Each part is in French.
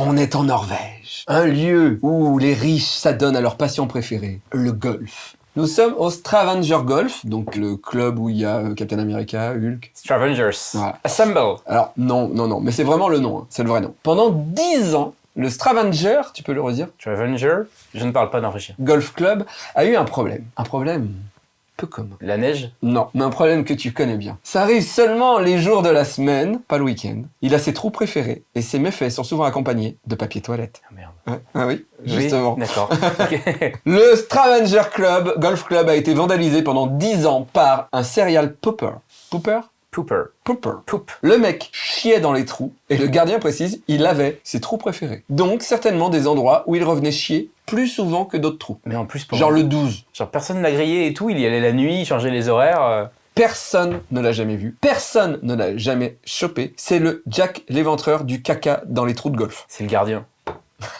On est en Norvège, un lieu où les riches s'adonnent à leur passion préférée, le golf. Nous sommes au Stravanger Golf, donc le club où il y a euh, Captain America, Hulk. Stravengers. Voilà. Assemble. Alors non, non, non, mais c'est vraiment le nom, hein, c'est le vrai nom. Pendant 10 ans, le Stravanger, tu peux le redire, Stravenger. Je ne parle pas norvégien. Golf Club, a eu un problème. Un problème? Peu commun. La neige. Non, mais un problème que tu connais bien. Ça arrive seulement les jours de la semaine, pas le week-end. Il a ses trous préférés, et ses méfaits sont souvent accompagnés de papier toilette. Ah merde. Ouais. Ah oui, Oui, justement. D'accord. Le Stravanger Club, Golf Club, a été vandalisé pendant 10 ans par un serial pooper. Pooper? Pooper. Pooper. Poop. Le mec chiait dans les trous, et le gardien précise, il avait ses trous préférés. Donc, certainement des endroits où il revenait chier plus souvent que d'autres trous. Mais en plus, pour Genre le 12. Genre, personne l'a grillé et tout. Il y allait la nuit, il changeait les horaires. euh. Personne ne l'a jamais vu. Personne ne l'a jamais chopé. C'est le Jack l'éventreur du caca dans les trous de golf. C'est le gardien.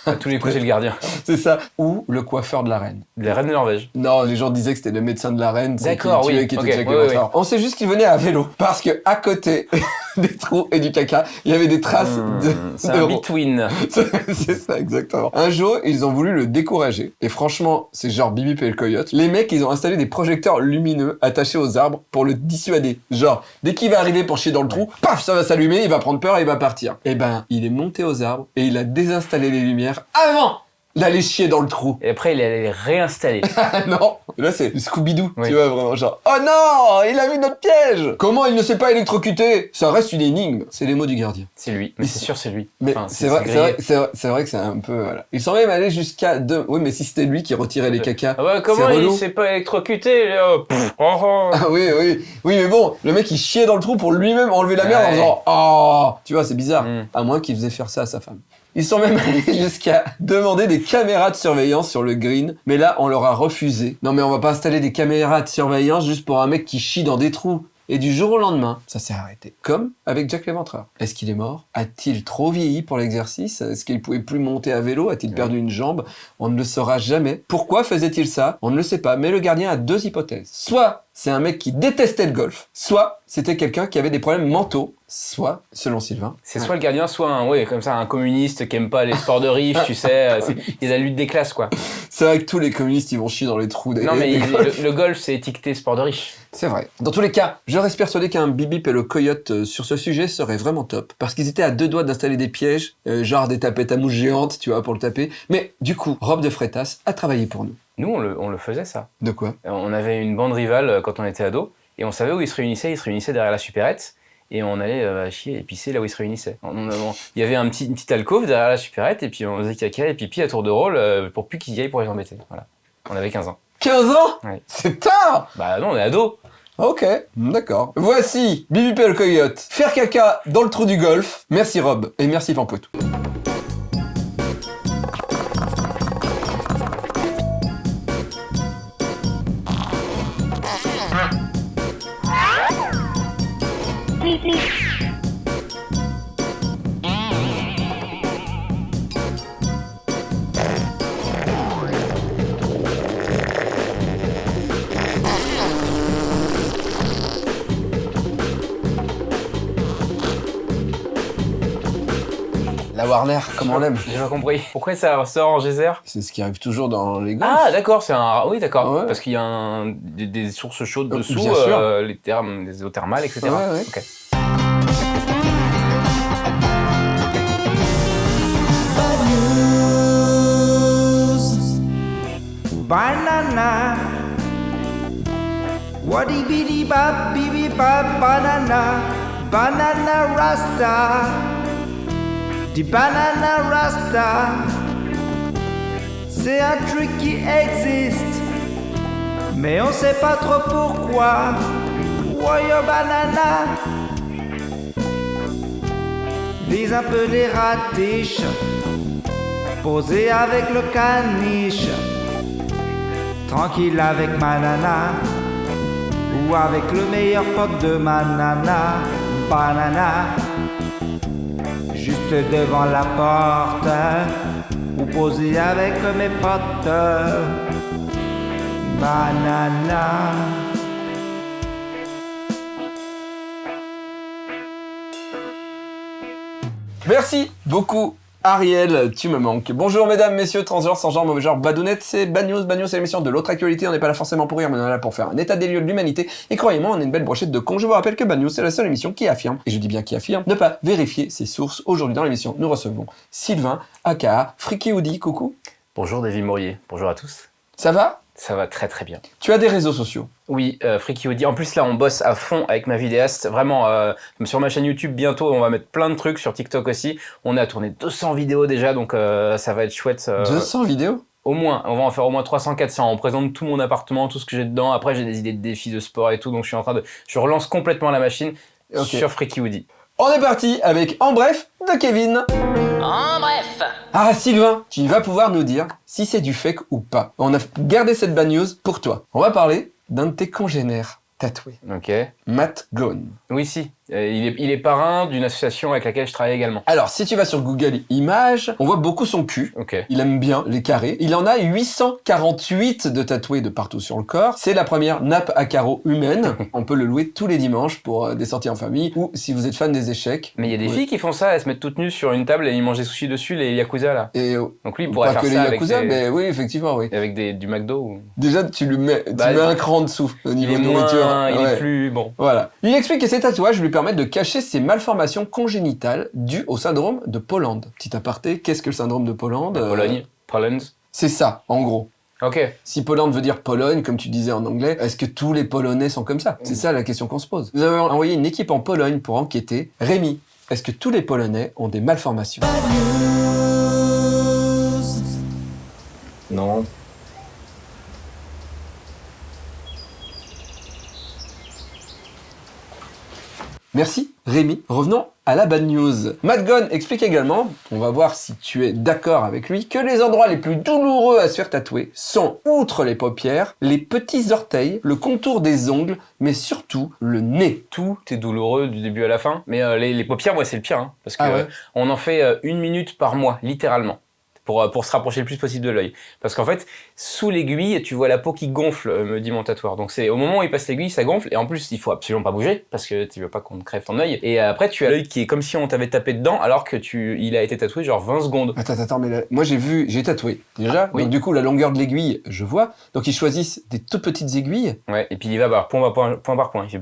À tous les coups, c'est le gardien. C'est ça. Ou le coiffeur de la reine. La reine de Norvège. Non, les gens disaient que c'était le médecin de la reine. D'accord, oui. Qui était Ok, Jack oui, l'éventreur. On sait juste qu'il venait à vélo. Parce que à côté des trous et du caca, il y avait des traces Hmm, de, c'est un between. c'est ça, exactement. Un jour, ils ont voulu le décourager. Et franchement, c'est genre Bibi et le coyote. Les mecs, ils ont installé des projecteurs lumineux attachés aux arbres pour le dissuader. Genre, dès qu'il va arriver pour chier dans le trou, paf, ça va s'allumer, il va prendre peur et il va partir. Et ben, il est monté aux arbres et il a désinstallé les lumières avant d'aller chier dans le trou. Et après, il allait les réinstaller. Ah non Là, c'est Scooby-Doo, Oui. tu vois, vraiment, genre, oh non Il a vu notre piège Comment il ne s'est pas électrocuté Ça reste une énigme. C'est les mots du gardien. C'est lui. Mais c'est sûr, c'est lui. Mais Enfin, c'est vrai, c'est vrai, vrai, que c'est un peu, voilà. Ils sont même allés jusqu'à deux. Oui, mais si c'était lui qui retirait les cacas. Ah bah, comment il s'est pas électrocuté Pff, oh, oh. Ah oui, oui, oui, mais bon, le mec il chiait dans le trou pour lui-même enlever la merde en faisant Oh Tu vois, c'est bizarre. Mm. À moins qu'il faisait faire ça à sa femme. Ils sont même allés jusqu'à demander des caméras de surveillance sur le green, mais là on leur a refusé. Non mais on va pas installer des caméras de surveillance juste pour un mec qui chie dans des trous. Et du jour au lendemain, ça s'est arrêté. Comme avec Jack l'Éventreur. Est-ce qu'il est mort? A-t-il trop vieilli pour l'exercice? Est-ce qu'il pouvait plus monter à vélo? A-t-il perdu une jambe? On ne le saura jamais. Pourquoi faisait-il ça? On ne le sait pas. Mais le gardien a deux hypothèses. Soit c'est un mec qui détestait le golf, soit c'était quelqu'un qui avait des problèmes mentaux, soit, selon Sylvain, C'est soit le gardien, soit un, ouais, comme ça, un communiste qui aime pas les sports de riches, tu sais. euh, Il la lutte des classes, quoi. c'est vrai que tous les communistes ils vont chier dans les trous des. Non, mais des il- golfs. le, le golf, c'est étiqueté sport de riche. C'est vrai. Dans tous les cas, je reste persuadé qu'un bibip et le coyote euh, sur ce sujet serait vraiment top. Parce qu'ils étaient à deux doigts d'installer des pièges, euh, genre des tapettes à mouche géantes, tu vois, pour le taper. Mais du coup, Rob de Freitas a travaillé pour nous. Nous, on le, on le faisait, ça. De quoi? On avait une bande rivale euh, quand on était ado, et on savait où ils se réunissaient. Ils se réunissaient derrière la supérette, et on allait euh, chier et pisser là où ils se réunissaient. On- on- on- Il y avait un petit, une petite alcôve derrière la supérette, et puis on faisait caca et pipi à tour de rôle euh, pour plus qu'ils y aillent pour les embêter. Voilà. On avait 15 ans. 15 ans? C'est tard Bah non, on est ado. Ok, d'accord. Voici Bibip et le coyote. Faire caca dans le trou du golf. Merci Rob, et merci Pampoitou. La Warner, comme on l'aime. J'ai pas compris. Pourquoi ça sort en geyser? C'est ce qui arrive toujours dans les golfs. Ah, d'accord, c'est un. Oui, d'accord. Ouais. Parce qu'il y a un- des, des sources chaudes Euh, dessous, bien sûr. euh, les thermes, les eaux thermales, etc. Ouais, ouais. Ok. Banana. Waddy biddy bop bibby bop banana. Banana rasta. Banana rasta. C'est un truc qui existe. Mais on sait pas trop pourquoi. Woyo banana. Vise un peu les ratiches. Posé avec le caniche. Tranquille avec ma nana Ou avec le meilleur pote de ma nana Banana Devant la porte Ou posé avec mes potes. Banana. Merci beaucoup Ariel, tu me manques. Bonjour mesdames, messieurs, transgenres, sans genre, mauvais genre, badounettes, c'est Bad News. Bad News, c'est l'émission de l'autre actualité. On n'est pas là forcément pour rire, mais on est là pour faire un état des lieux de l'humanité. Et croyez-moi, on est une belle brochette de cons. Je vous rappelle que Bad News, c'est la seule émission qui affirme, et je dis bien qui affirme, ne pas vérifier ses sources. Aujourd'hui dans l'émission, nous recevons Sylvain, aka Friki Oudi. Coucou. Bonjour David Maurier, bonjour à tous. Ça va? Ça va très très bien. Tu as des réseaux sociaux Oui, euh, Freaky Audi. En plus là, on bosse à fond avec ma vidéaste. Vraiment, euh, sur ma chaîne YouTube bientôt, on va mettre plein de trucs sur TikTok aussi. On a tourné 200 vidéos déjà, donc euh, ça va être chouette. euh, 200 vidéos? Au moins, on va en faire au moins 300-400. On présente tout mon appartement, tout ce que j'ai dedans. Après, j'ai des idées de défis de sport et tout, donc je suis en train de, je relance complètement la machine sur Freaky Woody. On est parti avec En bref de Kevin. En bref, Ah Sylvain, tu vas pouvoir nous dire si c'est du fake ou pas. On a gardé cette bad news pour toi. On va parler d'un de tes congénères tatoués, Ok. Matt Gone. Oui, si. Euh, il, est, il est parrain d'une association avec laquelle je travaille également. Alors, si tu vas sur Google Images, on voit beaucoup son cul. Ok. Il aime bien les carrés. Il en a 848 de tatoués de partout sur le corps. C'est la première nappe à carreaux humaine. On peut le louer tous les dimanches pour euh, des sorties en famille ou si vous êtes fan des échecs. Mais il y a des Ouais. filles qui font ça, elles se mettent toutes nues sur une table et ils mangent des sushis dessus, les yakuza là. Et euh, Donc lui, il pourrait pas faire que les ça avec, yakuza, des- mais oui, effectivement, oui. avec des, du McDo. ou- Déjà, tu lui mets, tu Bah, mets un cran dessous au Il niveau est de nourriture. moins, il est plus bon. Voilà. Il explique que ces tatouages lui permettent de cacher ses malformations congénitales dues au syndrome de Poland. Petit aparté, qu'est-ce que le syndrome de Poland Euh, Pologne, Poland. C'est ça, en gros. Ok. Si Poland veut dire Pologne, comme tu disais en anglais, est-ce que tous les Polonais sont comme ça? C'est ça la question qu'on se pose. Vous avez envoyé une équipe en Pologne pour enquêter. Rémi, est-ce que tous les Polonais ont des malformations? Non. Merci, Rémi. Revenons à la bad news. Matt Gunn explique également, on va voir si tu es d'accord avec lui, que les endroits les plus douloureux à se faire tatouer sont, outre les paupières, les petits orteils, le contour des ongles, mais surtout le nez. Tout est douloureux du début à la fin. Mais euh, les, les paupières, moi, c'est le pire. hein, parce que Ah ouais euh, on en fait euh, une minute par mois, littéralement. Pour, euh, pour se rapprocher le plus possible de l'œil. Parce qu'en fait, sous l'aiguille, tu vois la peau qui gonfle, euh, me dit mon tatoueur. Donc c'est au moment où il passe l'aiguille, ça gonfle. Et en plus, il faut absolument pas bouger, parce que tu veux pas qu'on te crève ton œil. Et après, tu as l'œil qui est comme si on t'avait tapé dedans, alors que tu, il a été tatoué genre 20 secondes. Attends, attends, mais là, moi j'ai vu, j'ai tatoué déjà. Oui. Donc du coup, la longueur de l'aiguille, je vois. Donc ils choisissent des toutes petites aiguilles. Ouais, et puis il va par point par point, point par point. Il fait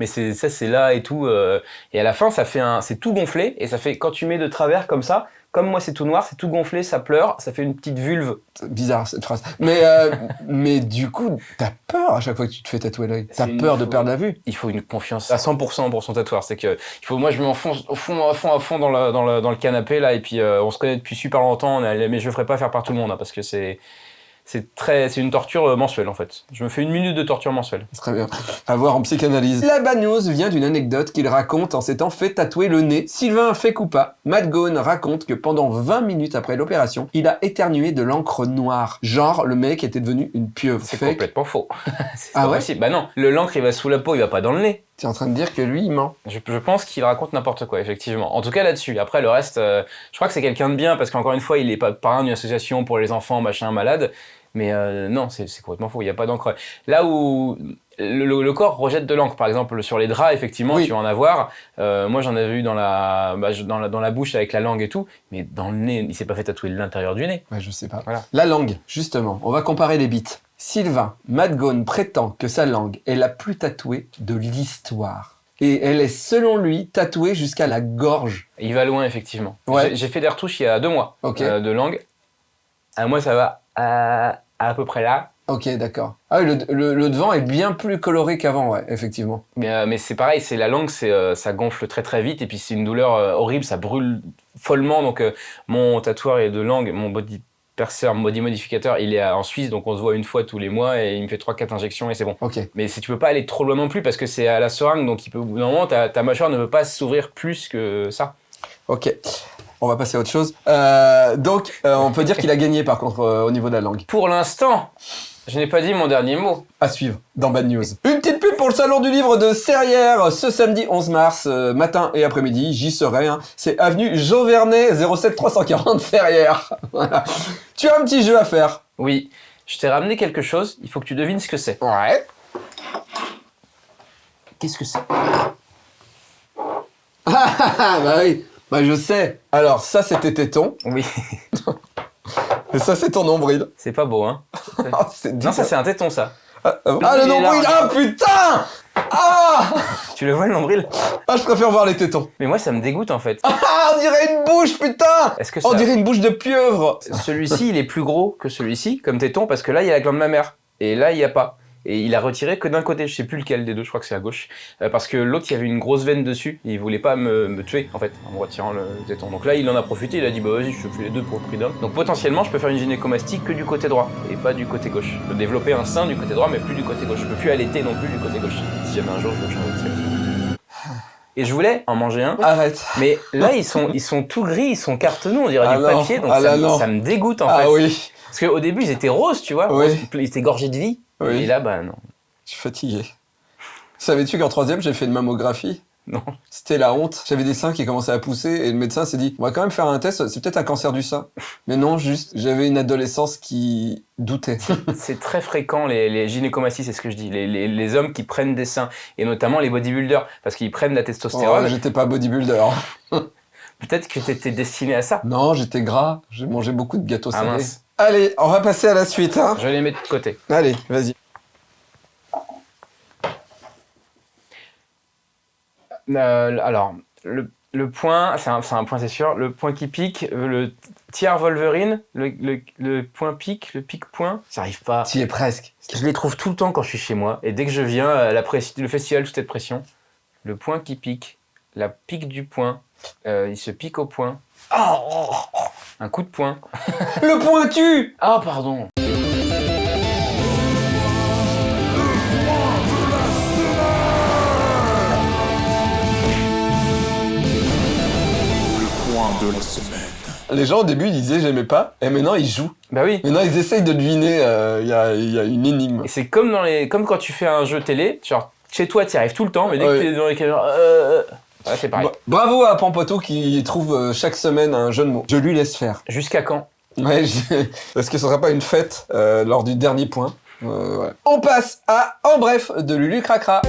mais c'est ça, c'est là et tout. euh, et à la fin, ça fait un, c'est tout gonflé et ça fait quand tu mets de travers comme ça. Comme moi, c'est tout noir, c'est tout gonflé, ça pleure, ça fait une petite vulve. Bizarre cette phrase. Mais, euh, mais du coup, t'as peur à chaque fois que tu te fais tatouer l'œil. T'as peur de perdre la vue. Il faut une confiance à 100% pour son tatoueur. C'est que il faut, moi, je m'enfonce au fond, à fond, à fond dans le, dans le, dans le canapé là, et puis euh, on se connaît depuis super longtemps. on est- mais je le ferai pas faire par tout le monde hein, parce que c'est, c'est très, c'est une torture euh, mensuelle en fait. Je me fais une minute de torture mensuelle. Très bien. À voir en psychanalyse. La bad news vient d'une anecdote qu'il raconte en s'étant fait tatouer le nez. Sylvain fait coup pas. Matt Gone raconte que pendant 20 minutes après l'opération, il a éternué de l'encre noire. Genre, le mec était devenu une pieuvre. C'est complètement faux. Ah ouais possible. Bah non, le l'encre il va sous la peau, il va pas dans le nez. T'es en train de dire que lui, il ment. Je, je pense qu'il raconte n'importe quoi, effectivement. En tout cas là-dessus. Après le reste, euh, je crois que c'est quelqu'un de bien parce qu'encore une fois, il est pas parrain d'une association pour les enfants, machin, malade. Mais euh, non, c'est complètement faux. Il n'y a pas d'encre. Là où le, corps rejette de l'encre, par exemple sur les draps, effectivement, Oui. tu vas en avoir. Euh, moi, j'en avais eu dans la, bah, dans la dans la bouche avec la langue et tout, mais dans le nez, il s'est pas fait tatouer l'intérieur du nez. Ouais, je sais pas. Voilà. La langue, justement. On va comparer les bits. Sylvain, Matt Gone prétend que sa langue est la plus tatouée de l'histoire. Et elle est, selon lui, tatouée jusqu'à la gorge. Il va loin, effectivement. Ouais. J'ai- fait des retouches il y a deux mois euh, de langue. À moi, ça va à, à peu près là. Ok, d'accord. Ah oui, le, le- le devant est bien plus coloré qu'avant, ouais, effectivement. Mais, euh, mais c'est pareil, c'est la langue, c'est euh, ça gonfle très très vite et puis c'est une douleur euh, horrible, ça brûle follement. Donc mon tatoueur est de langue, mon body perceur, body modificateur, il est en Suisse, donc on se voit une fois tous les mois et il me fait 3-4 injections et c'est bon. Ok. Mais si tu peux pas aller trop loin non plus parce que c'est à la seringue, donc il peut, moment, ta, ta mâchoire ne peut pas s'ouvrir plus que ça. Ok. On va passer à autre chose. Euh, donc, euh, on peut dire qu'il a gagné, par contre, euh, au niveau de la langue. Pour l'instant, je n'ai pas dit mon dernier mot. À suivre dans Bad News. Une petite pub pour le salon du livre de Serrières ce samedi 11 mars, euh, matin et après-midi. J'y serai. hein. C'est avenue Jean Vernet, 07 340 Serrières. Voilà. Tu as un petit jeu à faire. Oui, je t'ai ramené quelque chose, il faut que tu devines ce que c'est. Ouais. Qu'est-ce que c'est? Ah bah oui. Bah je sais. Alors ça c'était téton, Oui, et ça c'est ton nombril. c'est pas beau, hein. Ah, c'est Non, ça c'est un téton, ça. Ah, ah, il le nombril large. Ah putain Ah Tu le vois, le nombril? Ah je préfère voir les tétons. Mais moi, ça me dégoûte, en fait. Ah on dirait une bouche putain Est-ce que ça... On dirait une bouche de pieuvre Celui-ci, il est plus gros que celui-ci, comme téton, parce que là, il y a la glande mammaire. Et là, il n'y a pas. Et il a retiré que d'un côté, je sais plus lequel des deux, je crois que c'est à gauche. Euh, parce que l'autre, il y avait une grosse veine dessus, et il voulait pas me, me tuer, en fait, en me retirant le téton. Donc là, il en a profité, il a dit, bah vas-y, je fais les deux pour le prix d'un. Donc potentiellement, je peux faire une gynécomastie que du côté droit, et pas du côté gauche. Je peux développer un sein du côté droit, mais plus du côté gauche. Je peux plus allaiter non plus du côté gauche. Si jamais un jour, je veux changer de sexe. Et je voulais en manger un, Arrête. mais là, ils sont, ils sont tout gris, ils sont cartonneux, on dirait Ah du non, papier, donc ah ça, me- non. ça me dégoûte en fait. Ah oui, Parce qu'au début, ils étaient roses, tu vois, Oui. roses, ils étaient gorgés de vie. Oui. Et là, bah non. je suis fatigué. Savais-tu qu'en troisième j'ai fait une mammographie? Non. C'était la honte. J'avais des seins qui commençaient à pousser et le médecin s'est dit on va quand même faire un test, c'est peut-être un cancer du sein. Mais non, juste j'avais une adolescence qui doutait. C'est très fréquent, les, les gynécomasties, c'est ce que je dis. Les, les- les hommes qui prennent des seins, et notamment les bodybuilders, parce qu'ils prennent la Oh, testostérone. j'étais pas bodybuilder. Peut-être que t'étais destiné à ça. Non, j'étais gras. J'ai mangé beaucoup de gâteaux Ah salés. mince. Allez, on va passer à la suite. Hein. Je vais les mettre de côté. Allez, vas-y. Euh, alors, le, le point, c'est un, un point, c'est sûr. Le point qui pique, euh, le tiers Wolverine, le, le, le point pique, le pique-point, j'arrive pas. Tu es presque. Je les trouve tout le temps quand je suis chez moi. Et dès que je viens à la le festival Toute cette pression, le point qui pique, la pique du point, euh, il se pique au point. Un coup de poing. Le pointu Ah, pardon. Les gens au début ils disaient j'aimais pas, et maintenant ils jouent. Bah oui. Maintenant ils essayent de deviner, euh, il y, a, il y a une énigme. Et c'est comme, dans les... comme quand tu fais un jeu télé, genre chez toi, tu arrives tout le temps, mais dès Ouais. que t'es dans les caméras, euh, euh, ouais, c'est pareil. Bra- Bravo à Pampoto qui trouve euh, chaque semaine un jeu de mots. Je lui laisse faire. Jusqu'à quand? Ouais, Est-ce que ce sera pas une fête euh, lors du dernier point Euh, ouais. On passe à En bref de Lulu Cracra.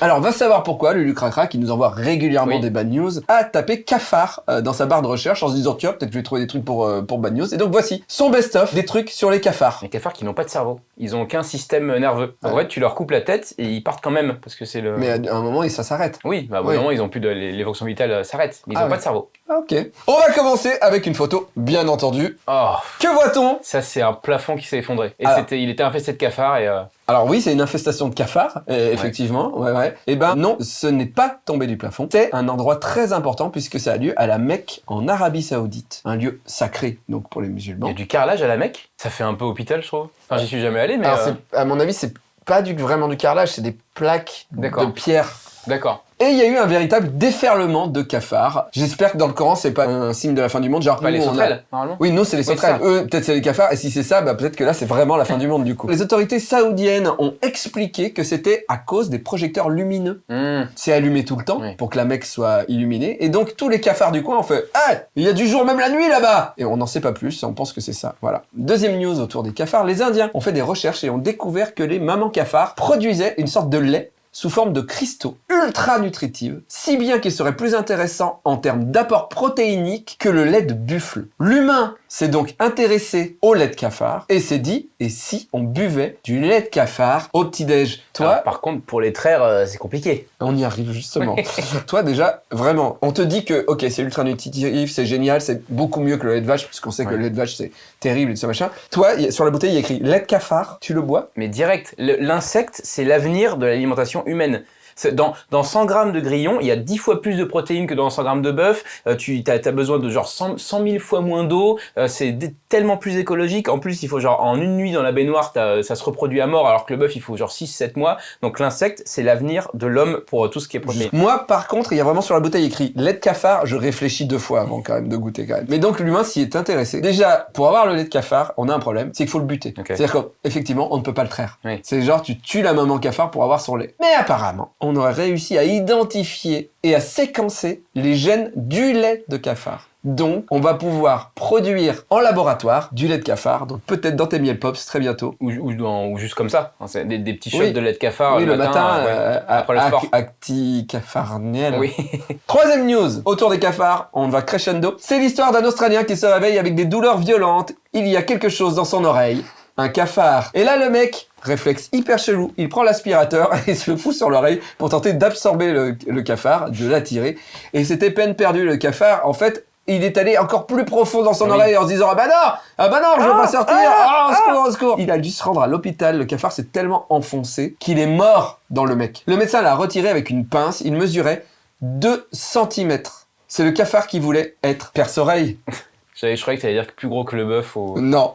Alors, va savoir pourquoi Lulu Cracra, qui nous envoie régulièrement Oui. des bad news, a tapé cafard euh, dans sa barre de recherche en se disant tiens, peut-être que je vais trouver des trucs pour, euh, pour bad news. Et donc voici son best-of des trucs sur les cafards. Les cafards qui n'ont pas de cerveau. Ils ont aucun système nerveux. En Ouais. vrai, tu leur coupes la tête et ils partent quand même, parce que c'est le... Mais à un moment, ça s'arrête. Oui, bah, au bout Oui. d'un moment, ils ont plus de... Les, les fonctions vitales euh, s'arrêtent. Mais ils Ah n'ont ouais. pas de cerveau. Ah, Ok. On va commencer avec une photo, bien entendu. Oh, Que voit-on? Ça, c'est un plafond qui s'est effondré. Et Alors. il était infesté de cafards et... euh, Alors oui, c'est une infestation de cafards, euh, effectivement. Ouais, ouais. Eh ben non, ce n'est pas tombé du plafond. C'est un endroit très important puisque ça a lieu à la Mecque en Arabie Saoudite, un lieu sacré donc pour les Il y musulmans. a du carrelage à la Mecque? Ça fait un peu hôpital, je trouve. Enfin, j'y suis jamais allé, mais... Alors euh, à mon avis, c'est pas du, vraiment du carrelage, c'est des plaques de pierre. D'accord. Et il y a eu un véritable déferlement de cafards. J'espère que dans le Coran, c'est pas un signe de la fin du monde, genre Pas les a- sauterelles, normalement Oui, nous, c'est les Oui, sauterelles. Eux, peut-être c'est les cafards. Et si c'est ça, bah, peut-être que là, c'est vraiment la fin du monde, du coup. Les autorités saoudiennes ont expliqué que c'était à cause des projecteurs lumineux. Hmm. C'est allumé tout le temps Oui. pour que la Mecque soit illuminée. Et donc, tous les cafards du coin ont fait Ah, il y a du jour même la nuit là-bas Et on n'en sait pas plus, on pense que c'est ça. Voilà. Deuxième news autour des cafards. Les Indiens ont fait des recherches et ont découvert que les mamans cafards produisaient une sorte de lait sous forme de cristaux ultra nutritifs, si bien qu'il serait plus intéressant en termes d'apport protéinique que le lait de buffle. L'humain s'est donc intéressé au lait de cafard et s'est dit, et si on buvait du lait de cafard au petit-déj? Toi, Alors, par contre, pour les traire, euh, c'est compliqué. on y arrive justement. Toi déjà, vraiment, on te dit que ok, c'est ultra nutritif, c'est génial, c'est beaucoup mieux que le lait de vache, puisqu'on sait que le lait de vache c'est terrible et tout ça machin. Toi, il y a- sur la bouteille, il y a écrit lait de cafard, tu le bois? Mais direct, l'insecte, c'est l'avenir de l'alimentation humaine. Dans, dans 100 grammes de grillon, il y a 10 fois plus de protéines que dans 100 grammes de bœuf. Euh, tu as, besoin de genre 100, 100 000 fois moins d'eau. Euh, c'est tellement plus écologique. En plus, il faut genre en une nuit dans la baignoire, ça se reproduit à mort, alors que le bœuf, il faut genre 6-7 mois. Donc l'insecte, c'est l'avenir de l'homme pour tout ce qui est protéines. Moi, par contre, il y a vraiment sur la bouteille écrit lait de cafard. Je réfléchis deux fois avant quand même de goûter quand même. Mais donc l'humain s'y est intéressé. Déjà, pour avoir le lait de cafard, on a un problème, c'est qu'il faut le buter. C'est-à-dire qu'effectivement, on ne peut pas le traire. Oui. C'est genre tu tues la maman cafard pour avoir son lait. Mais apparemment, on aurait réussi à identifier et à séquencer les gènes du lait de cafard. Donc, on va pouvoir produire en laboratoire du lait de cafard, donc peut-être dans tes miel pops très bientôt. Ou, ou dans- ou juste comme ça. Hein, des, des petits shots Oui. de lait de cafard oui, le, le matin, euh, après le sport. Oui. Troisième news, autour des cafards, on va crescendo. C'est l'histoire d'un Australien qui se réveille avec des douleurs violentes. Il y a quelque chose dans son oreille. Un cafard. Et là, le mec, réflexe hyper chelou, il prend l'aspirateur et se le fout sur l'oreille pour tenter d'absorber le, le cafard, de l'attirer. Et c'était peine perdue, le cafard. En fait, il est allé encore plus profond dans son Oui. oreille en se disant Ah bah non Ah bah non, je veux pas sortir Ah, au secours, au secours Il a dû se rendre à l'hôpital. Le cafard s'est tellement enfoncé qu'il est mort dans le mec. Le médecin l'a retiré avec une pince. Il mesurait 2 cm. C'est le cafard qui voulait être perce-oreille. J'avais- Je croyais que tu allais dire que plus gros que le bœuf. Au... Non.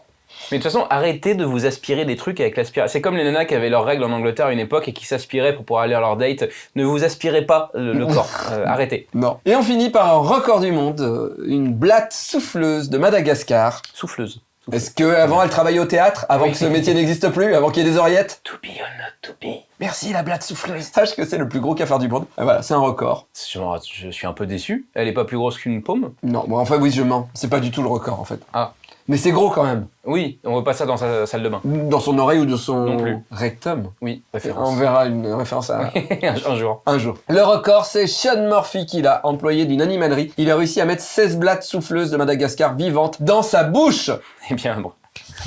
Mais de toute façon, arrêtez de vous aspirer des trucs avec l'aspirateur. C'est comme les nanas qui avaient leurs règles en Angleterre à une époque et qui s'aspiraient pour pouvoir aller à leur date. Ne vous aspirez pas le, le corps. Euh, arrêtez. Non. Et on finit par un record du monde, euh, une blatte souffleuse de Madagascar. Souffleuse. Est-ce que avant elle travaillait au théâtre, avant Oui. que ce métier n'existe plus, avant qu'il y ait des oreillettes? To be or not to be. Merci la blatte souffleuse. Sache que c'est le plus gros cafard du monde. Ah, voilà, c'est un record. Je, je suis un peu déçu. Elle est pas plus grosse qu'une paume? Non, bon, enfin oui, je mens. C'est pas du tout le record en fait. Ah. Mais c'est gros quand même. Oui, on veut pas ça dans sa salle de bain. Dans son oreille ou de son Non plus. rectum. Oui, On référence. verra une référence à un jour. un jour. Le record, c'est Sean Murphy qui l'a employé d'une animalerie. Il a réussi à mettre 16 blattes souffleuses de Madagascar vivantes dans sa bouche. Eh bien, bon.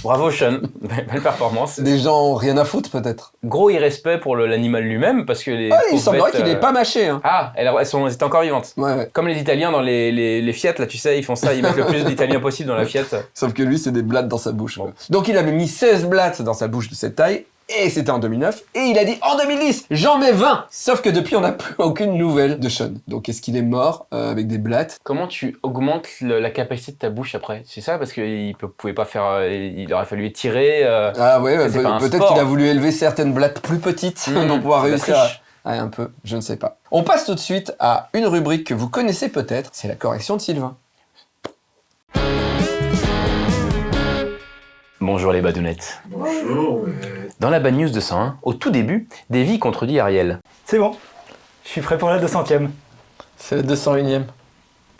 Bravo Sean, belle performance. Des gens ont rien à foutre peut-être. Gros irrespect pour l'animal lui-même parce que les. Ah, il semblerait qu'il euh, n'est pas mâché. Hein. Ah, elles, elles sont, elles étaient encore vivantes. Ouais, ouais. Comme les Italiens dans les, les, les Fiat, là, tu sais, ils font ça, ils mettent le plus d'Italiens possible dans la Fiat. Sauf que lui, c'est des blattes dans sa bouche. Bon. Donc il avait mis 16 blattes dans sa bouche de cette taille. Et c'était en 2009. Et il a dit en 2010, j'en mets 20. Sauf que depuis, on n'a plus aucune nouvelle de Sean. Donc est-ce qu'il est mort euh, avec des blattes? Comment tu augmentes le- la capacité de ta bouche après? C'est ça? Parce qu'il ne pouvait pas faire. euh, Il aurait fallu étirer. euh, Ah ouais, peut- peut-être qu'il a voulu élever certaines blattes plus petites Mmh, pour pouvoir réussir à... Ah, un peu, je ne sais pas. On passe tout de suite à une rubrique que vous connaissez peut-être, c'est la correction de Sylvain. Bonjour les badounettes. Bonjour. Dans la bad news de 101, au tout début, Davy contredit Ariel. C'est bon. Je suis prêt pour la 200ème. C'est la 201ème.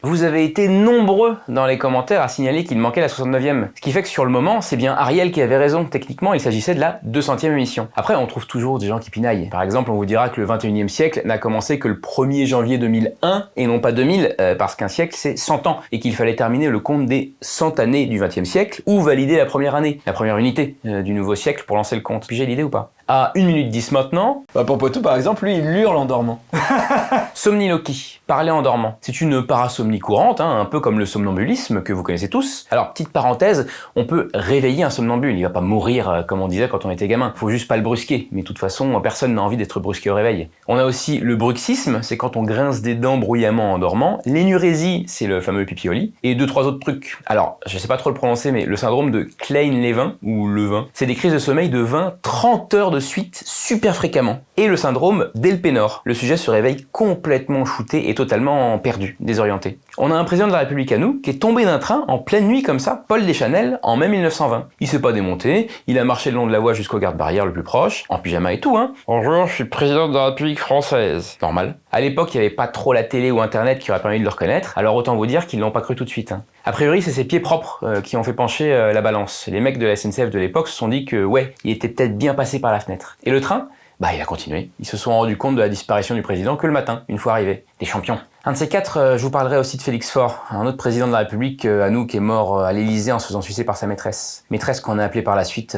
Vous avez été nombreux dans les commentaires à signaler qu'il manquait la 69e. Ce qui fait que sur le moment, c'est bien Ariel qui avait raison. Techniquement, il s'agissait de la 200e émission. Après, on trouve toujours des gens qui pinaillent. Par exemple, on vous dira que le 21e siècle n'a commencé que le 1er janvier 2001 et non pas 2000, euh, parce qu'un siècle c'est 100 ans et qu'il fallait terminer le compte des 100 années du 20e siècle ou valider la première année, la première unité euh, du nouveau siècle pour lancer le compte. Puis j'ai l'idée ou pas? À 1 minute 10 maintenant, Bah, pour Poitou, par exemple, lui, il hurle en dormant. Somniloquie, parler en dormant. C'est une parasomnie courante, hein, un peu comme le somnambulisme que vous connaissez tous. Alors, petite parenthèse, on peut réveiller un somnambule, il va pas mourir euh, comme on disait quand on était gamin. Faut juste pas le brusquer, mais de toute façon, personne n'a envie d'être brusqué au réveil. On a aussi le bruxisme, c'est quand on grince des dents bruyamment en dormant. L'énurésie, c'est le fameux pipi au lit. Et deux, trois autres trucs. Alors, je sais pas trop le prononcer, mais le syndrome de Klein-Levin, ou Levin, c'est des crises de sommeil de 20-30 heures de suite, super fréquemment. Et le syndrome d'Elpenor. Le sujet se réveille complètement shooté et totalement perdu, désorienté. On a un président de la République à nous qui est tombé d'un train en pleine nuit comme ça, Paul Deschanel, en mai 1920. Il s'est pas démonté, il a marché le long de la voie jusqu'au garde-barrière le plus proche, en pyjama et tout, hein. Bonjour, je suis président de la République française. Normal. À l'époque, il n'y avait pas trop la télé ou internet qui aurait permis de le reconnaître, alors autant vous dire qu'ils l'ont pas cru tout de suite. hein. A priori, c'est ses pieds propres euh, qui ont fait pencher euh, la balance. Les mecs de la SNCF de l'époque se sont dit que, ouais, il était peut-être bien passé par la fenêtre. Et le train? Bah, il a continué. Ils se sont rendus compte de la disparition du président que le matin, une fois arrivé. Des champions. Un de ces quatre, euh, je vous parlerai aussi de Félix Faure, un autre président de la République à nous qui est mort à l'Élysée en se faisant sucer par sa maîtresse. Maîtresse qu'on a appelée par la suite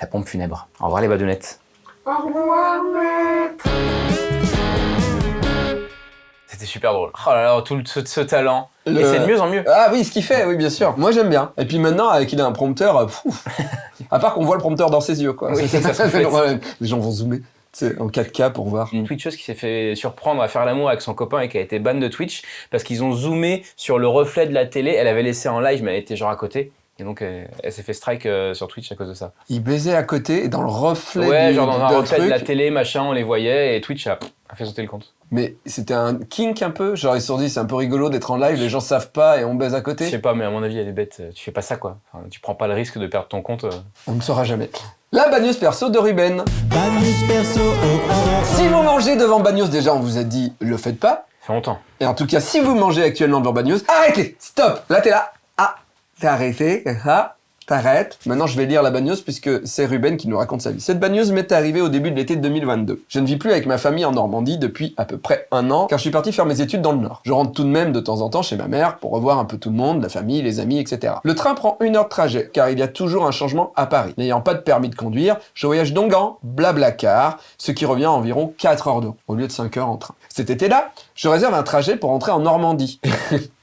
la pompe funèbre. Au revoir les badounettes. C'était super drôle. Oh là là, tout le- ce, ce talent. Le- Et c'est de mieux en mieux. Ah oui, ce qu'il fait, oui, bien sûr. Moi, j'aime bien. Et puis maintenant, avec il a un prompteur, euh, pouf. à part qu'on voit le prompteur dans ses yeux, quoi. Oui, c'est ça. Les gens vont zoomer, c'est en 4K pour voir. Une Twitcheuse qui s'est fait surprendre à faire l'amour avec son copain et qui a été ban de Twitch parce qu'ils ont zoomé sur le reflet de la télé. Elle avait laissé en live, mais elle était genre à côté. Et donc, elle, elle s'est fait strike euh, sur Twitch à cause de ça. Il baisait à côté et dans le reflet Ouais, du, genre dans un reflet de la télé, machin, on les voyait et Twitch a, a fait sauter le compte. Mais c'était un kink un peu. Genre ils se sont dit c'est un peu rigolo d'être en live, les gens savent pas et on baise à Je côté. sais pas, mais à mon avis, elle est bête. Tu fais pas ça, quoi. Enfin, tu prends pas le risque de perdre ton compte. euh. On ne saura jamais. La bagneuse perso de Ruben. Bagneuse perso, oh, oh, oh. Si vous mangez devant bagneuse, déjà on vous a dit le faites pas. Ça fait longtemps. Et en tout cas, si vous mangez actuellement devant bagneuse, arrêtez, stop. Là t'es là. Ah, t'as arrêté. Ah, t'arrêtes? Maintenant je vais lire la bagneuse puisque c'est Ruben qui nous raconte sa vie. Cette bagneuse m'est arrivée au début de l'été 2022. Je ne vis plus avec ma famille en Normandie depuis à peu près un an car je suis parti faire mes études dans le Nord. Je rentre tout de même de temps en temps chez ma mère pour revoir un peu tout le monde, la famille, les amis, etc. Le train prend une heure de trajet car il y a toujours un changement à Paris. N'ayant pas de permis de conduire, je voyage donc en blablacar, ce qui revient à environ 4 heures de route au lieu de 5 heures en train. Cet été-là, je réserve un trajet pour rentrer en Normandie.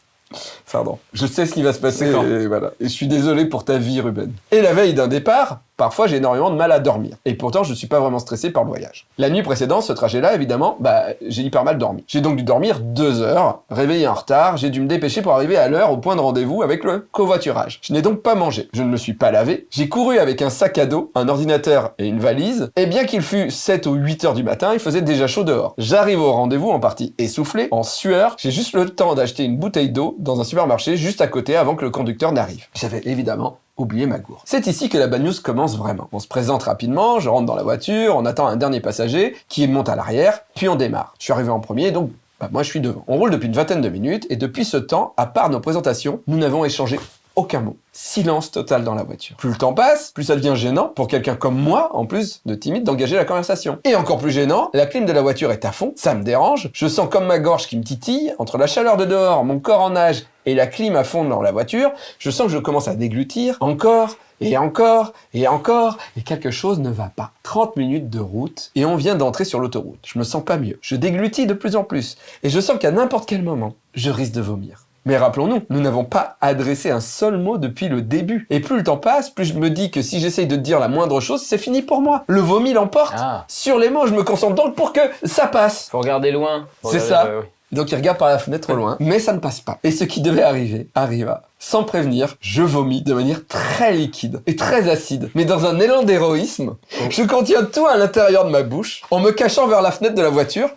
Pardon. Je sais ce qui va se passer et voilà. Et je suis désolé pour ta vie, Ruben. Et la veille d'un départ, parfois j'ai énormément de mal à dormir. Et pourtant, je suis pas vraiment stressé par le voyage. La nuit précédente, ce trajet-là, évidemment, bah, j'ai hyper mal dormi. J'ai donc dû dormir deux heures, réveillé en retard, j'ai dû me dépêcher pour arriver à l'heure au point de rendez-vous avec le covoiturage. Je n'ai donc pas mangé, je ne me suis pas lavé, j'ai couru avec un sac à dos, un ordinateur et une valise, et bien qu'il fût 7 ou 8 heures du matin, il faisait déjà chaud dehors. J'arrive au rendez-vous en partie essoufflé, en sueur, j'ai juste le temps d'acheter une bouteille d'eau dans un supermarché juste à côté avant que le conducteur n'arrive. J'avais évidemment oublié ma gourde. C'est ici que la bad news commence vraiment. On se présente rapidement, je rentre dans la voiture, on attend un dernier passager qui monte à l'arrière, puis on démarre. Je suis arrivé en premier, donc bah, moi je suis devant. On roule depuis une vingtaine de minutes, et depuis ce temps, à part nos présentations, nous n'avons échangé aucun mot. Silence total dans la voiture. Plus le temps passe, plus ça devient gênant pour quelqu'un comme moi, en plus de timide, d'engager la conversation. Et encore plus gênant, la clim de la voiture est à fond, ça me dérange, je sens comme ma gorge qui me titille, entre la chaleur de dehors, mon corps en nage et la clim à fond dans la voiture, je sens que je commence à déglutir encore et encore et encore et quelque chose ne va pas. 30 minutes de route et on vient d'entrer sur l'autoroute. Je me sens pas mieux. Je déglutis de plus en plus et je sens qu'à n'importe quel moment, je risque de vomir. Mais rappelons-nous, nous n'avons pas adressé un seul mot depuis le début. Et plus le temps passe, plus je me dis que si j'essaye de dire la moindre chose, c'est fini pour moi. Le vomi l'emporte. Ah, Sur les mots, je me concentre donc pour que ça passe. faut regarder loin. C'est ça. Donc il regarde par la fenêtre au loin, mais ça ne passe pas. Et ce qui devait arriver, arriva. Sans prévenir, je vomis de manière très liquide et très acide. Mais dans un élan d'héroïsme, je contiens tout à l'intérieur de ma bouche, en me cachant vers la fenêtre de la voiture.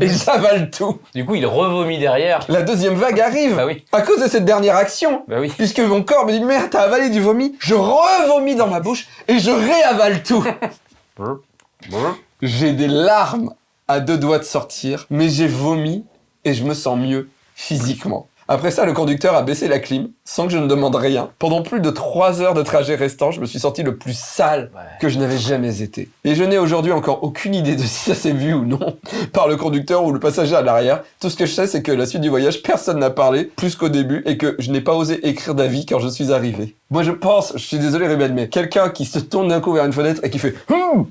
Et j'avale tout. Du coup, il revomit derrière. La deuxième vague arrive. Bah oui, À cause de cette dernière action. bah oui. Puisque mon corps me dit merde, t'as avalé du vomi, je revomis dans ma bouche et je réavale tout. J'ai des larmes à deux doigts de sortir, mais j'ai vomi et je me sens mieux physiquement. Après ça, le conducteur a baissé la clim sans que je ne demande rien. Pendant plus de trois heures de trajet restant, je me suis senti le plus sale Ouais. que je n'avais jamais été. Et je n'ai aujourd'hui encore aucune idée de si ça s'est vu ou non par le conducteur ou le passager à l'arrière. Tout ce que je sais, c'est que la suite du voyage, personne n'a parlé plus qu'au début et que je n'ai pas osé écrire d'avis quand je suis arrivé. Moi, je pense, je suis désolé, Ruben, mais quelqu'un qui se tourne d'un coup vers une fenêtre et qui fait Hum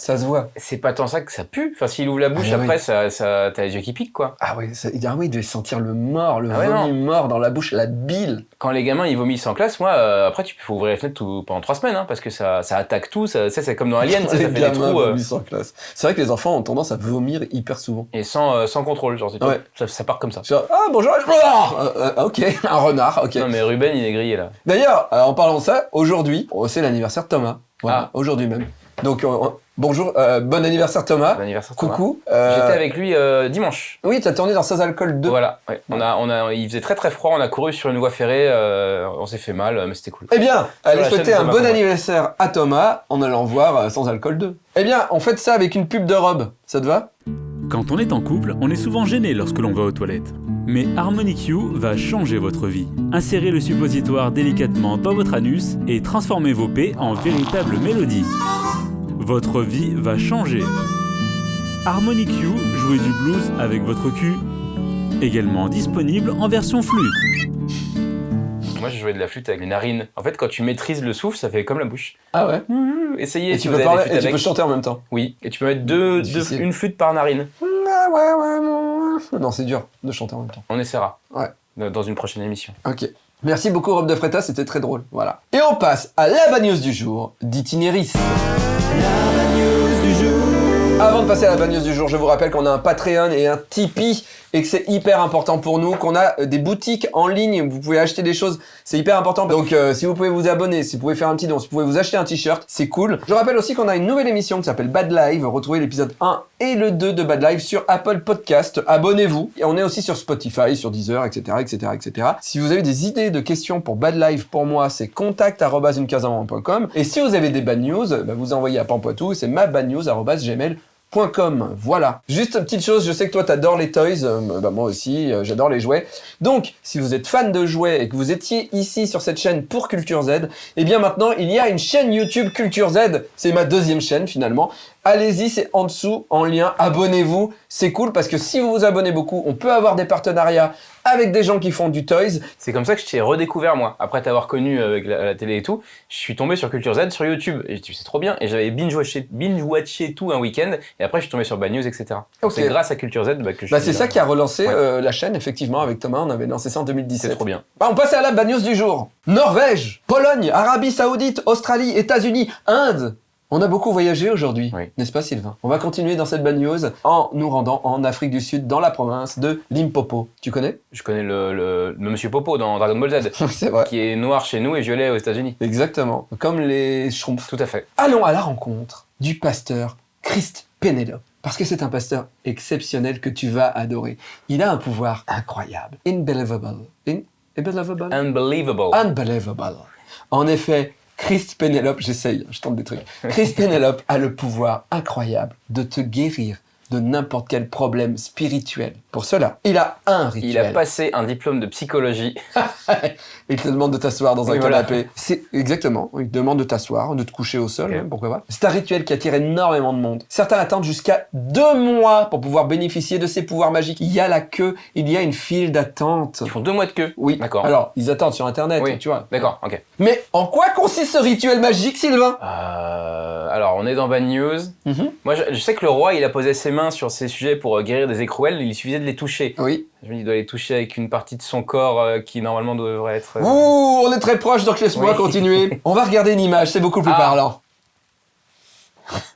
ça se voit. C'est pas tant ça que ça pue. Enfin, s'il ouvre la bouche, Ah oui. après, ça, ça, t'as les yeux qui piquent, quoi. Ah oui, ça, ah oui, il devait sentir le mort, le Ah ouais, vomi mort dans la bouche, la bile. Quand les gamins ils vomissent en classe, moi, euh, après, tu faut ouvrir les fenêtres tout- pendant trois semaines, hein, parce que ça, ça attaque tout. Ça, c'est comme dans Alien, ça, fait des trous euh, en classe. C'est vrai que les enfants ont tendance à vomir hyper souvent. et sans, euh, sans contrôle. Genre, c'est- Ouais. ça, ça part comme ça. Genre, ah bonjour, ah, euh, ok, un renard, ok. Non, mais Ruben, il est grillé là. D'ailleurs, en parlant de ça, aujourd'hui, oh, c'est l'anniversaire de Thomas. Voilà, Ah. aujourd'hui même. Donc, euh, euh, bonjour, euh, bon anniversaire Thomas. Bon anniversaire. Thomas. Coucou. Euh, J'étais avec lui euh, dimanche. Oui, t'as tourné dans Sans Alcool 2. Voilà. ouais. On a, on a, il faisait très très froid. On a couru sur une voie ferrée. euh, on s'est fait mal, mais c'était cool. Eh bien, allez souhaiter un bon anniversaire à Thomas en allant voir euh, Sans Alcool 2. Eh bien, on fait ça avec une pub de robe. Ça te va? Quand on est en couple, on est souvent gêné lorsque l'on va aux toilettes. Mais Harmonic You va changer votre vie. Insérez le suppositoire délicatement dans votre anus et transformez vos P en véritable mélodie. Votre vie va changer. Harmonic You, jouez du blues avec votre cul. Également disponible en version flûte. Moi, je jouais de la flûte avec les narines. En fait, quand tu maîtrises le souffle, ça fait comme la bouche. Ah ouais Essayez. Et si tu vous peux avez parler et tu peux chanter en même temps. Oui. Et tu peux mettre deux, une flûte par narine. Non, c'est dur de chanter en même temps. On essaiera. Ouais. Dans- une prochaine émission. Ok. Merci beaucoup Rob de Fretta, c'était très drôle. Voilà. Et on passe à la bad news du jour d'Itinéris. Avant de passer à la news du jour, je vous rappelle qu'on a un Patreon et un Tipeee et que c'est hyper important pour nous, qu'on a euh, des boutiques en ligne, vous pouvez acheter des choses, c'est hyper important. Donc euh, si vous pouvez vous abonner, si vous pouvez faire un petit don, si vous pouvez vous acheter un t-shirt, c'est cool. Je rappelle aussi qu'on a une nouvelle émission qui s'appelle Bad Live, retrouvez l'épisode 1 et le 2 de Bad Live sur Apple Podcast, abonnez-vous. Et on est aussi sur Spotify, sur Deezer, etc., etc., etc. Si vous avez des idées de questions pour Bad Live pour moi, c'est contact@unecasamant.com. Et si vous avez des bad news, bah, vous envoyez à Pampoitou, c'est mabadnews@gmail .com. Voilà. Juste une petite chose, je sais que toi t'adores les toys, euh, bah, moi aussi, euh, j'adore les jouets. Donc, si vous êtes fan de jouets et que vous étiez ici sur cette chaîne pour Culture Z, eh bien maintenant il y a une chaîne YouTube Culture Z. C'est ma deuxième chaîne finalement. Allez-y, c'est en dessous, en lien, abonnez-vous, c'est cool parce que si vous vous abonnez beaucoup, on peut avoir des partenariats avec des gens qui font du toys. C'est comme ça que je t'ai redécouvert moi. Après t'avoir connu avec la, la télé et tout, je suis tombé sur Culture Z sur YouTube. Et je dit c'est trop bien. Et j'avais binge-watché binge -watché tout un week-end. Et après je suis tombé sur Bad News, etc. C'est grâce à Culture Z bah, que je Bah, c'est ça qui a relancé Ouais. euh, la chaîne, effectivement, avec Thomas, on avait lancé ça en 2017. C'est trop bien. Bah, on passe à la bad news du jour. Norvège, Pologne, Arabie Saoudite, Australie, États-Unis, Inde. On a beaucoup voyagé aujourd'hui, Oui. n'est-ce pas Sylvain? On va continuer dans cette bad news en nous rendant en Afrique du Sud, dans la province de Limpopo. Tu connais? Je connais le, le, le Monsieur Popo dans Dragon Ball Z, C'est vrai. qui est noir chez nous et violet aux États-Unis. Exactement. Comme les schtroumpfs. Tout à fait. Allons à la rencontre du pasteur Christ Penelope. Parce que c'est un pasteur exceptionnel que tu vas adorer. Il a un pouvoir incroyable. Unbelievable. In- Unbelievable? Unbelievable. Unbelievable. En effet, Christ Penelope, j'essaye, je tente des trucs. Christ Penelope a le pouvoir incroyable de te guérir de n'importe quel problème spirituel. Pour cela, il a un rituel. Il a passé un diplôme de psychologie. Il te demande de t'asseoir dans un Oui, voilà. canapé. C'est exactement. Il te demande de t'asseoir, de te coucher au sol, même, pourquoi pas. C'est un rituel qui attire énormément de monde. Certains attendent jusqu'à deux mois pour pouvoir bénéficier de ces pouvoirs magiques. Il y a la queue, il y a une file d'attente. Ils font deux mois de queue. Oui. D'accord. Alors, ils attendent sur Internet, Oui. tu vois. D'accord, ok. Mais en quoi consiste ce rituel magique, Sylvain? Euh, alors, on est dans Bad News. Mhm. Moi, je, je sais que le roi, il a posé ses mains sur ces sujets pour euh, guérir des écrouelles. Il suffisait de les toucher. Oui. Je me dis, il doit les toucher avec une partie de son corps euh, qui, normalement, devrait être... euh, Ouh, on est très proche, donc laisse-moi Oui. continuer. On va regarder une image, c'est beaucoup plus Ah. parlant.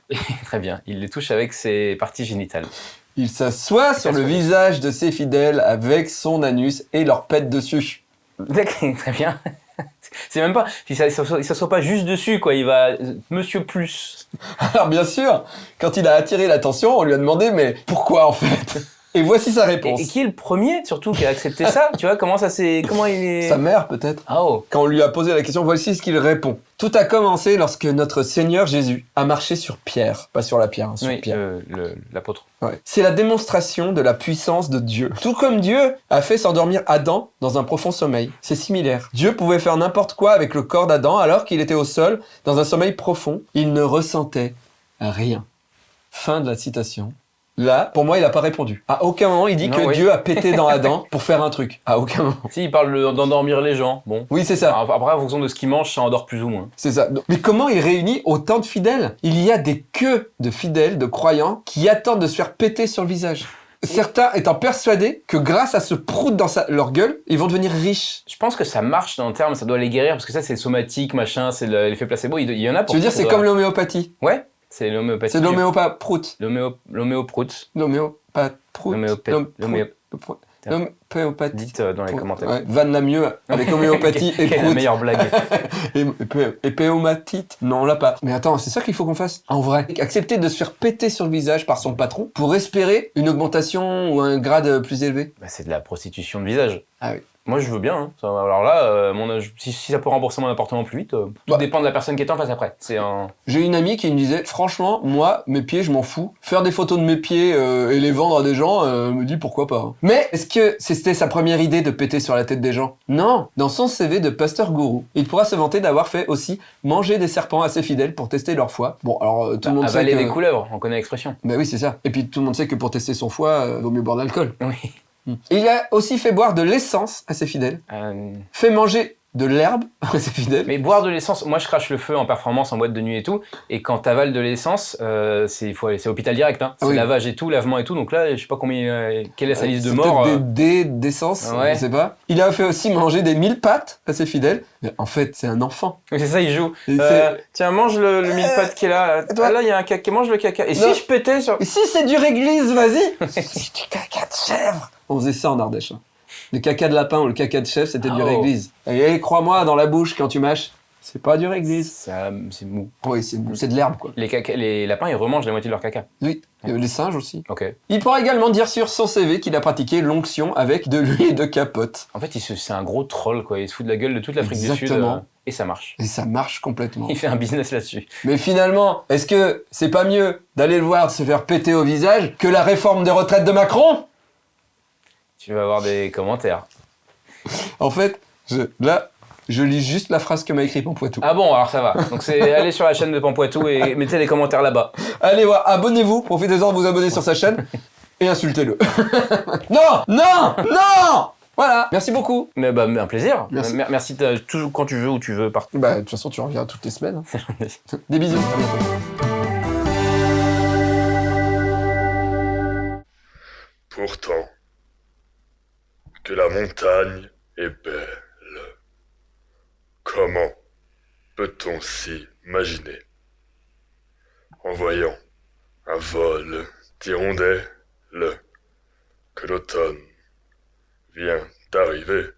Très bien. Il les touche avec ses parties génitales. Il s'assoit sur le visage de ses fidèles avec son anus et leur pète dessus. D'accord, Très bien. C'est même pas... Il s'assoit pas juste dessus, quoi. Il va... Monsieur plus. Alors bien sûr, quand il a attiré l'attention, on lui a demandé mais pourquoi en fait? Et voici sa réponse. et qui est le premier, surtout, qui a accepté ça Tu vois, comment ça s'est... Comment il est... Sa mère peut-être. Ah oh Quand on lui a posé la question, voici ce qu'il répond. Tout a commencé lorsque notre Seigneur Jésus a marché sur Pierre, pas sur la pierre, hein, sur Oui, Pierre. euh, l'apôtre. Ouais. C'est la démonstration de la puissance de Dieu. Tout comme Dieu a fait s'endormir Adam dans un profond sommeil. C'est similaire. Dieu pouvait faire n'importe quoi avec le corps d'Adam alors qu'il était au sol, dans un sommeil profond. Il ne ressentait rien. Fin de la citation. Là, pour moi, il n'a pas répondu. À aucun moment, il dit Non, que oui. Dieu a pété dans Adam pour faire un truc. À aucun moment. Si, il parle de- d'endormir les gens. Bon. Oui, c'est ça. Après, en fonction de ce qu'il mange, ça endort plus ou moins. C'est ça. Mais comment il réunit autant de fidèles? Il y a des queues de fidèles, de croyants, qui attendent de se faire péter sur le visage. Certains étant persuadés que grâce à ce prout dans sa- leur gueule, ils vont devenir riches. Je pense que ça marche dans le terme, ça doit les guérir, parce que ça, c'est somatique, machin, c'est le- l'effet placebo. Il, il y en a pour Tu veux dire, c'est comme l'homéopathie. Ouais, c'est l'homéopathie. C'est l'homéopa prout. L'homéo- L'homéoprout. L'homéopat prout. L'homéopé- L'hom- l'homéo- prout. L'homéopathie. Dites euh, dans les prout. commentaires. Ouais, vanne la mieux avec homéopathie et est la prout. meilleure blague Et, et, et péomatite Non, on l'a pas. Mais attends, c'est ça qu'il faut qu'on fasse. En vrai. Accepter de se faire péter sur le visage par son patron pour espérer une augmentation ou un grade plus élevé. Bah, C'est de la prostitution de visage. Ah oui. Moi, je veux bien. hein. Ça, alors là, euh, mon, âge- si, si ça peut rembourser mon appartement plus vite, euh, tout Bah. dépend de la personne qui est en face après. C'est un... J'ai une amie qui me disait, franchement, moi, mes pieds, je m'en fous. Faire des photos de mes pieds euh, et les vendre à des gens, euh, me dit pourquoi pas. Mais est-ce que c'était sa première idée de péter sur la tête des gens? Non. Dans son CV de pasteur gourou, il pourra se vanter d'avoir fait aussi manger des serpents ses fidèles pour tester leur foi. Bon, alors euh, tout le monde sait Avaler que... des couleuvres, on connaît l'expression. Bah oui, c'est ça. Et puis tout le monde sait que pour tester son foie, euh, vaut mieux boire de l'alcool. Oui. Il a aussi fait boire de l'essence à ses fidèles, Euh, fait manger de l'herbe à ses fidèles. Mais boire de l'essence, moi je crache le feu en performance, en boîte de nuit et tout, et quand t'avales de l'essence, euh, c'est c'est hôpital direct, hein. c'est Ah oui. lavage et tout, lavement et tout, donc là je sais pas combien, euh, quelle est sa liste de C'est morts. euh. Des d'essence, Ouais. je sais pas. Il a fait aussi manger des mille pattes à ses fidèles. Mais en fait, c'est un enfant. Oui, c'est ça, il joue. Tiens, mange le, le mille pattes qui est là. toi- Ah, là, il y a un caca, mange le caca. Et Non. si je pétais sur. c'est- Et si c'est du réglisse, vas-y C'est du caca de chèvre On faisait ça en Ardèche. hein. Le caca de lapin ou le caca de chèvre, c'était du Oh. réglisse. Et crois-moi, dans la bouche, quand tu mâches, c'est pas du réglisse. C'est mou. Oui, c'est c'est de l'herbe, quoi. Les, caca- les lapins, ils remangent la moitié de leur caca. Oui, Et les singes aussi. Ok. Il pourra également dire sur son CV qu'il a pratiqué l'onction avec de l'huile de capote. En fait, c'est un gros troll, quoi. Il se fout de la gueule de toute l'Afrique du Sud. Exactement. euh, et ça marche. Et ça marche complètement. Il fait un business là-dessus. Mais finalement, est-ce que c'est pas mieux d'aller le voir se faire péter au visage que la réforme des retraites de Macron? Tu vas avoir des commentaires. En fait, je, là, je lis juste la phrase que m'a écrit Pampoitou. Ah bon, alors ça va. Donc c'est aller sur la chaîne de Pampoitou et mettez les commentaires là-bas. Allez voir, abonnez-vous, profitez-en de vous abonner sur sa chaîne et insultez-le. non, non, non Voilà, merci beaucoup. Mais bah, un plaisir. Merci. Mer- Merci quand tu veux, où tu veux, partout. Bah, de toute façon, tu reviens toutes les semaines. hein. Des bisous. Pourtant, que la montagne est belle. Comment peut-on s'imaginer? En voyant un vol d'hirondelles que l'automne vient d'arriver